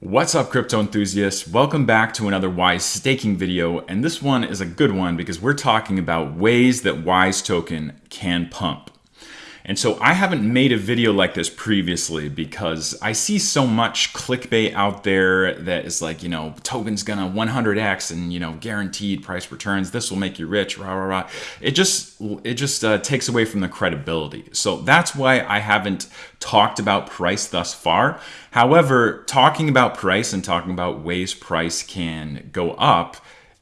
What's up crypto enthusiasts? Welcome back to another Wise staking video and this one is a good one because we're talking about ways that Wise token can pump. And so I haven't made a video like this previously because I see so much clickbait out there that is like, you know, token's gonna 100x and, you know, guaranteed price returns. This will make you rich, rah, rah, rah. It just, it just uh, takes away from the credibility. So that's why I haven't talked about price thus far. However, talking about price and talking about ways price can go up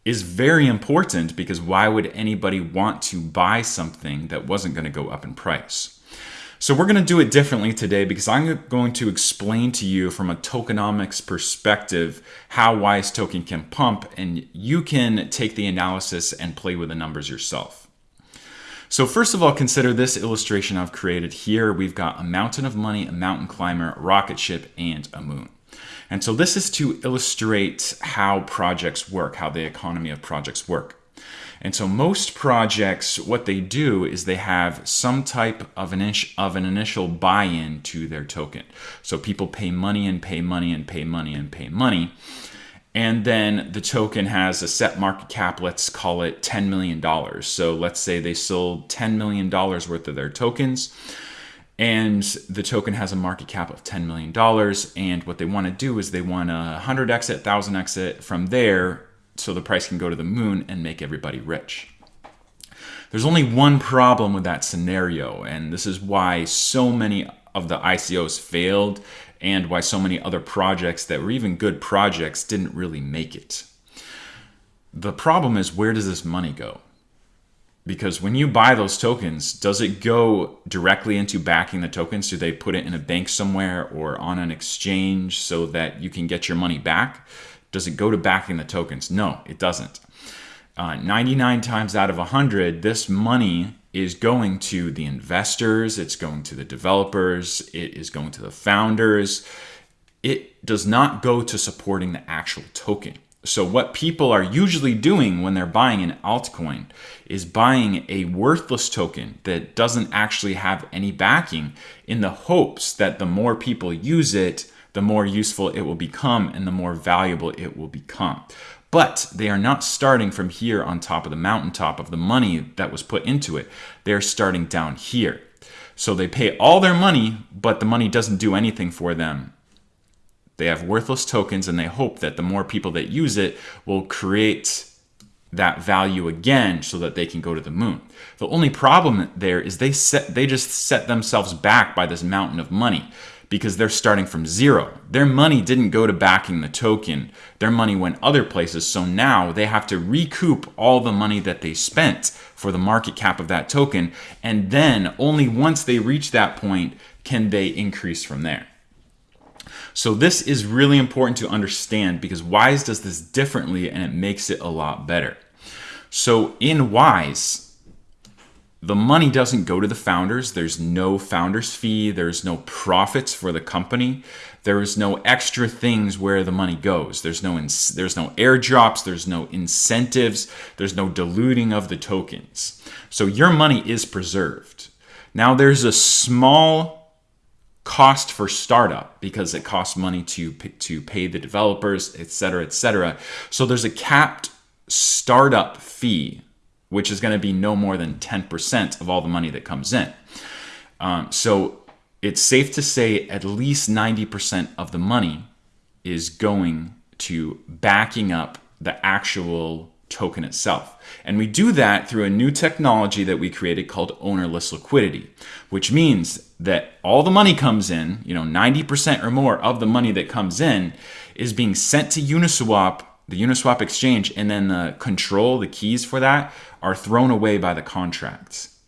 is very important because why would anybody want to buy something that wasn't going to go up in price? So we're going to do it differently today because I'm going to explain to you from a tokenomics perspective how Wise Token can pump and you can take the analysis and play with the numbers yourself. So first of all, consider this illustration I've created here. We've got a mountain of money, a mountain climber, a rocket ship, and a moon. And so this is to illustrate how projects work, how the economy of projects work. And so most projects, what they do is they have some type of an, of an initial buy-in to their token. So people pay money and pay money and pay money and pay money. And then the token has a set market cap, let's call it $10 million. So let's say they sold $10 million worth of their tokens and the token has a market cap of $10 million. And what they want to do is they want a 100 exit, 1000 exit from there so the price can go to the moon and make everybody rich. There's only one problem with that scenario, and this is why so many of the ICOs failed and why so many other projects that were even good projects didn't really make it. The problem is where does this money go? Because when you buy those tokens, does it go directly into backing the tokens? Do they put it in a bank somewhere or on an exchange so that you can get your money back? Does it go to backing the tokens? No, it doesn't. Uh, 99 times out of 100, this money is going to the investors, it's going to the developers, it is going to the founders. It does not go to supporting the actual token. So what people are usually doing when they're buying an altcoin is buying a worthless token that doesn't actually have any backing in the hopes that the more people use it, the more useful it will become and the more valuable it will become. But they are not starting from here on top of the mountaintop of the money that was put into it. They're starting down here. So they pay all their money, but the money doesn't do anything for them. They have worthless tokens and they hope that the more people that use it will create that value again so that they can go to the moon. The only problem there is they set they just set themselves back by this mountain of money because they're starting from zero. Their money didn't go to backing the token. Their money went other places. So now they have to recoup all the money that they spent for the market cap of that token. And then only once they reach that point can they increase from there. So this is really important to understand because Wise does this differently and it makes it a lot better. So in Wise, the money doesn't go to the founders. There's no founders fee. There's no profits for the company. There is no extra things where the money goes. There's no there's no airdrops. There's no incentives. There's no diluting of the tokens. So your money is preserved. Now there's a small cost for startup because it costs money to to pay the developers, et cetera, et cetera. So there's a capped startup fee which is going to be no more than 10% of all the money that comes in. Um, so it's safe to say at least 90% of the money is going to backing up the actual token itself. And we do that through a new technology that we created called ownerless liquidity, which means that all the money comes in, you know, 90% or more of the money that comes in is being sent to Uniswap the Uniswap exchange, and then the control, the keys for that, are thrown away by the contracts.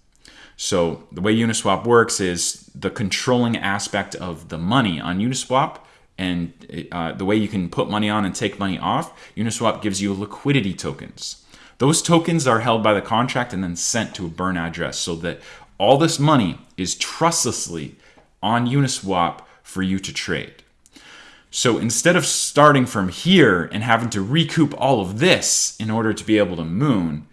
So the way Uniswap works is the controlling aspect of the money on Uniswap and uh, the way you can put money on and take money off, Uniswap gives you liquidity tokens. Those tokens are held by the contract and then sent to a burn address so that all this money is trustlessly on Uniswap for you to trade. So instead of starting from here and having to recoup all of this in order to be able to moon,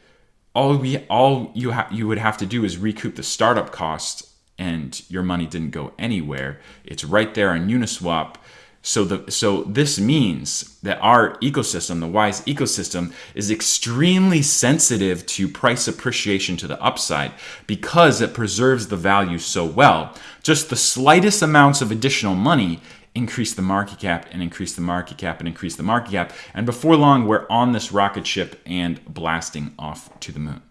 all we all you you would have to do is recoup the startup cost and your money didn't go anywhere. It's right there on Uniswap So the so this means that our ecosystem, the Wise ecosystem, is extremely sensitive to price appreciation to the upside because it preserves the value so well. Just the slightest amounts of additional money increase the market cap and increase the market cap and increase the market cap. And before long, we're on this rocket ship and blasting off to the moon.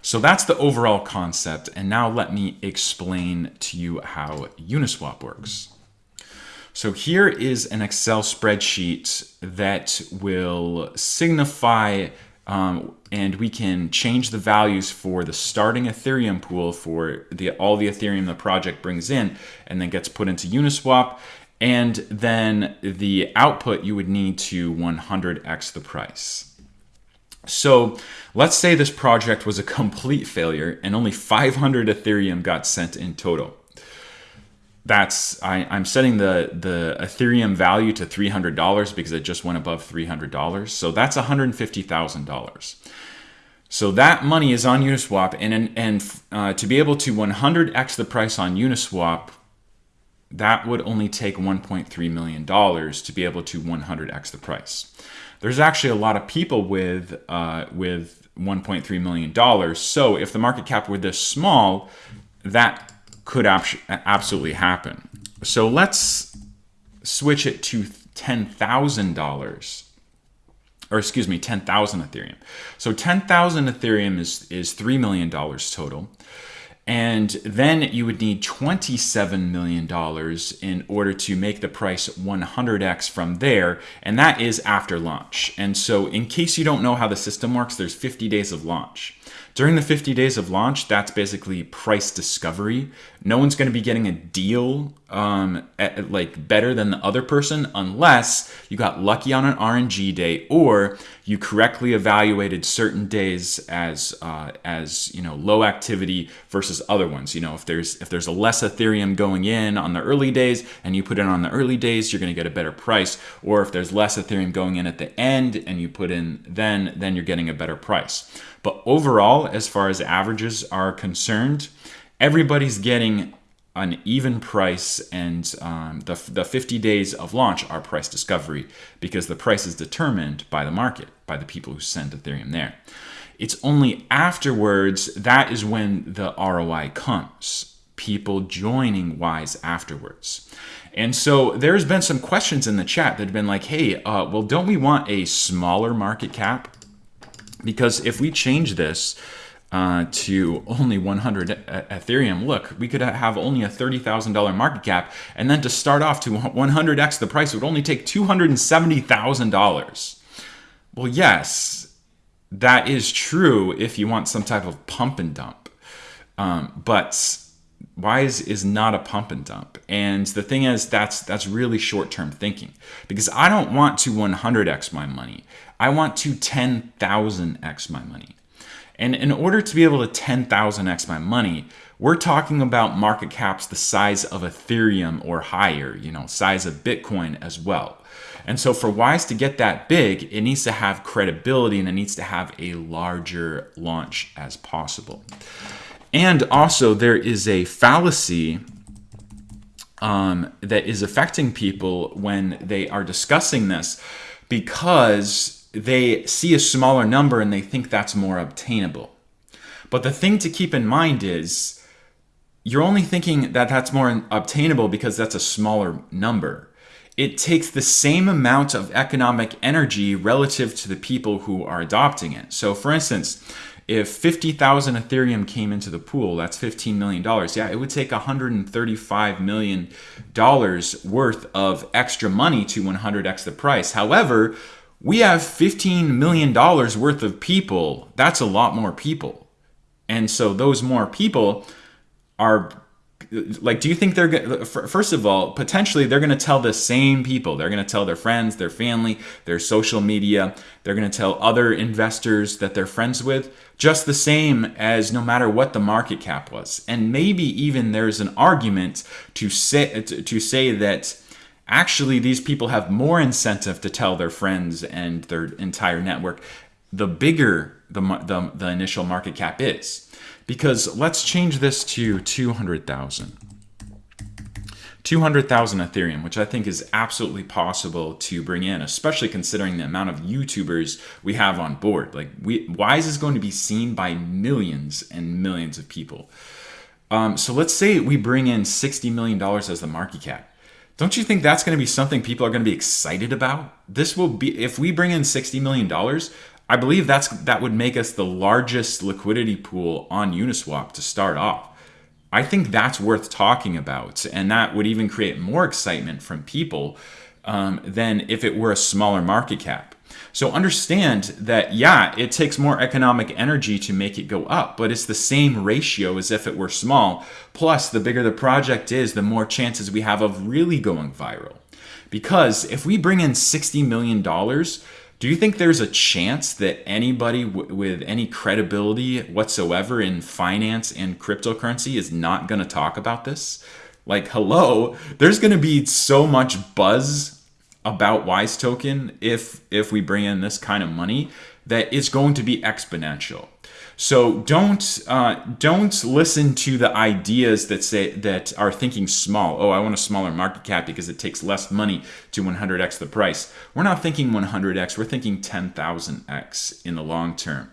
So that's the overall concept. And now let me explain to you how Uniswap works. So here is an Excel spreadsheet that will signify um, and we can change the values for the starting Ethereum pool for the all the Ethereum the project brings in and then gets put into Uniswap. And then the output you would need to 100x the price. So let's say this project was a complete failure and only 500 Ethereum got sent in total that's I, I'm setting the the Ethereum value to three hundred dollars because it just went above three hundred dollars. So that's one hundred fifty thousand dollars. So that money is on Uniswap, and and uh, to be able to 100x the price on Uniswap, that would only take 1.3 million dollars to be able to 100x the price. There's actually a lot of people with uh, with 1.3 million dollars. So if the market cap were this small, that could absolutely happen. So let's switch it to $10,000 or excuse me, 10,000 Ethereum. So 10,000 Ethereum is, is $3 million total. And then you would need $27 million in order to make the price 100x from there. And that is after launch. And so in case you don't know how the system works, there's 50 days of launch. During the 50 days of launch, that's basically price discovery. No one's going to be getting a deal um, at, like better than the other person unless you got lucky on an RNG day or you correctly evaluated certain days as uh, as you know low activity versus other ones. You know if there's if there's a less Ethereum going in on the early days and you put in on the early days, you're going to get a better price. Or if there's less Ethereum going in at the end and you put in then then you're getting a better price. But overall, as far as averages are concerned, everybody's getting an even price and um, the, the 50 days of launch are price discovery because the price is determined by the market, by the people who send Ethereum there. It's only afterwards that is when the ROI comes, people joining Wise afterwards. And so there's been some questions in the chat that have been like, hey, uh, well, don't we want a smaller market cap? Because if we change this uh, to only 100 Ethereum, look, we could have only a $30,000 market cap, and then to start off to 100x the price would only take $270,000. Well, yes, that is true if you want some type of pump and dump. Um, but Wise is not a pump and dump. And the thing is, that's that's really short-term thinking because I don't want to 100x my money. I want to 10,000x my money. And in order to be able to 10,000x my money, we're talking about market caps the size of Ethereum or higher, you know, size of Bitcoin as well. And so for Wise to get that big, it needs to have credibility and it needs to have a larger launch as possible. And also there is a fallacy um, that is affecting people when they are discussing this because they see a smaller number and they think that's more obtainable. But the thing to keep in mind is you're only thinking that that's more obtainable because that's a smaller number. It takes the same amount of economic energy relative to the people who are adopting it. So, for instance, if 50,000 Ethereum came into the pool, that's $15 million. Yeah, it would take $135 million worth of extra money to 100x the price. However, we have $15 million worth of people. That's a lot more people. And so those more people are like do you think they're gonna? first of all potentially they're going to tell the same people. They're going to tell their friends their family their social media. They're going to tell other investors that they're friends with just the same as no matter what the market cap was. And maybe even there's an argument to say to say that actually these people have more incentive to tell their friends and their entire network. The bigger the, the, the initial market cap is because let's change this to 200,000 200,000 Ethereum, which I think is absolutely possible to bring in, especially considering the amount of YouTubers we have on board. Like, we, Wise is going to be seen by millions and millions of people. Um, so let's say we bring in $60 million as the market cap. Don't you think that's going to be something people are going to be excited about? This will be, if we bring in $60 million, I believe that's that would make us the largest liquidity pool on Uniswap to start off. I think that's worth talking about, and that would even create more excitement from people um, than if it were a smaller market cap. So understand that, yeah, it takes more economic energy to make it go up, but it's the same ratio as if it were small. Plus, the bigger the project is, the more chances we have of really going viral. Because if we bring in $60 million, do you think there's a chance that anybody with any credibility whatsoever in finance and cryptocurrency is not going to talk about this? Like, hello, there's going to be so much buzz about Wise Token if if we bring in this kind of money that it's going to be exponential. So don't uh, don't listen to the ideas that say that are thinking small. Oh, I want a smaller market cap because it takes less money to 100x the price. We're not thinking 100x. We're thinking 10,000x in the long term.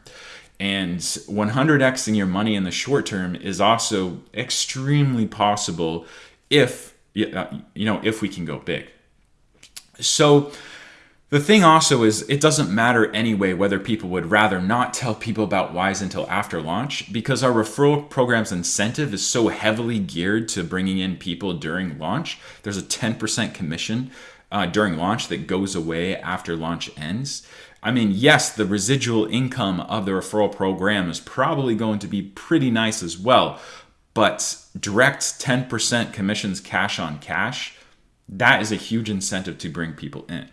And 100xing your money in the short term is also extremely possible if you know if we can go big. So the thing also is, it doesn't matter anyway whether people would rather not tell people about Wise until after launch because our referral program's incentive is so heavily geared to bringing in people during launch. There's a 10% commission uh, during launch that goes away after launch ends. I mean, yes, the residual income of the referral program is probably going to be pretty nice as well, but direct 10% commissions cash on cash, that is a huge incentive to bring people in.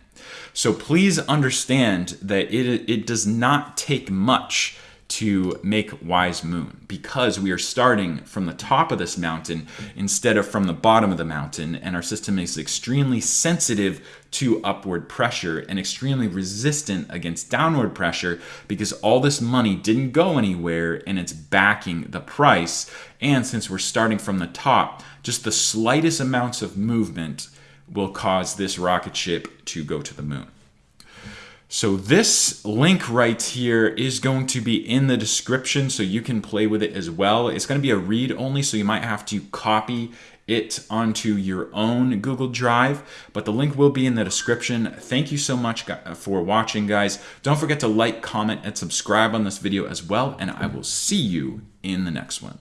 So please understand that it, it does not take much to make Wise Moon because we are starting from the top of this mountain instead of from the bottom of the mountain, and our system is extremely sensitive to upward pressure and extremely resistant against downward pressure because all this money didn't go anywhere and it's backing the price. And since we're starting from the top, just the slightest amounts of movement will cause this rocket ship to go to the moon. So this link right here is going to be in the description so you can play with it as well. It's going to be a read only, so you might have to copy it onto your own Google Drive, but the link will be in the description. Thank you so much for watching, guys. Don't forget to like, comment, and subscribe on this video as well, and I will see you in the next one.